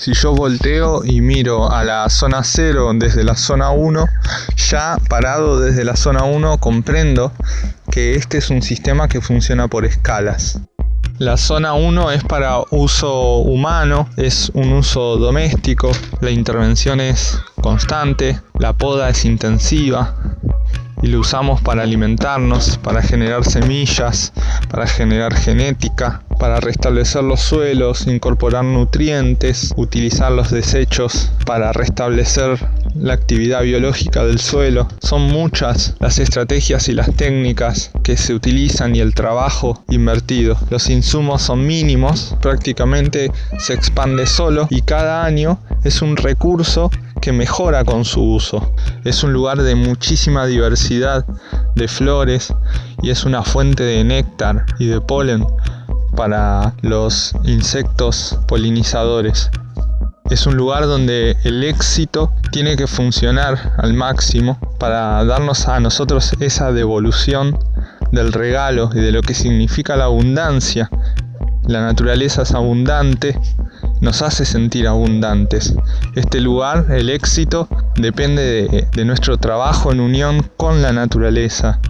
Si yo volteo y miro a la zona 0 desde la zona 1, ya parado desde la zona 1 comprendo que este es un sistema que funciona por escalas. La zona 1 es para uso humano, es un uso doméstico, la intervención es constante, la poda es intensiva y lo usamos para alimentarnos, para generar semillas, para generar genética, para restablecer los suelos, incorporar nutrientes, utilizar los desechos para restablecer la actividad biológica del suelo. Son muchas las estrategias y las técnicas que se utilizan y el trabajo invertido. Los insumos son mínimos, prácticamente se expande solo y cada año es un recurso que mejora con su uso. Es un lugar de muchísima diversidad de flores y es una fuente de néctar y de polen para los insectos polinizadores. Es un lugar donde el éxito tiene que funcionar al máximo para darnos a nosotros esa devolución del regalo y de lo que significa la abundancia. La naturaleza es abundante, nos hace sentir abundantes. Este lugar, el éxito, depende de, nuestro trabajo en unión con la naturaleza,